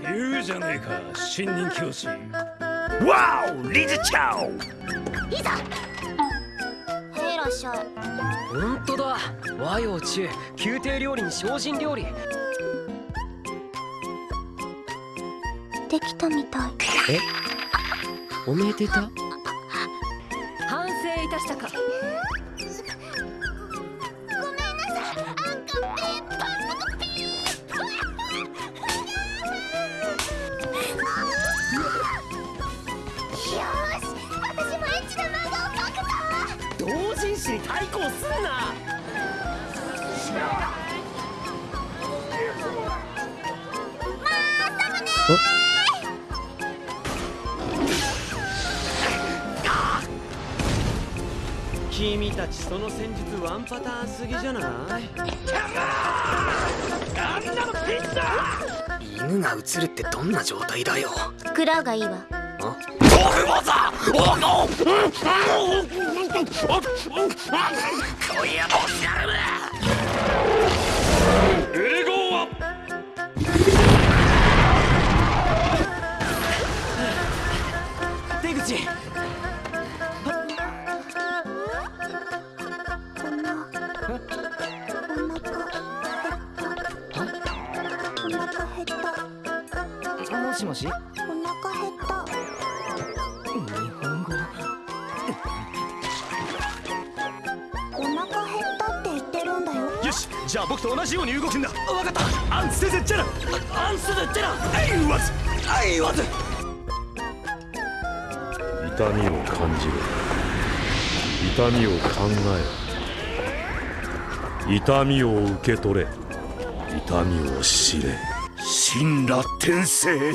言うじゃねえか新任教師。わおいざへいらっしゃい。本当だ。和洋中宮廷料理に精進料理。できたみたい。え？おめでた？反省いたしたか同人誌に対抗すんな。君たちその戦術ワンパターンすぎじゃない？犬が映るってどんな状態だよ。クラウがいいわもしもし？じゃあ僕と同じように動くんだ。わかった。アンステゼチェラ。アンステゼチェラ。アイワズアイワズ痛みを感じろ。痛みを考え痛みを受け取れ。痛みを知れ。神羅転生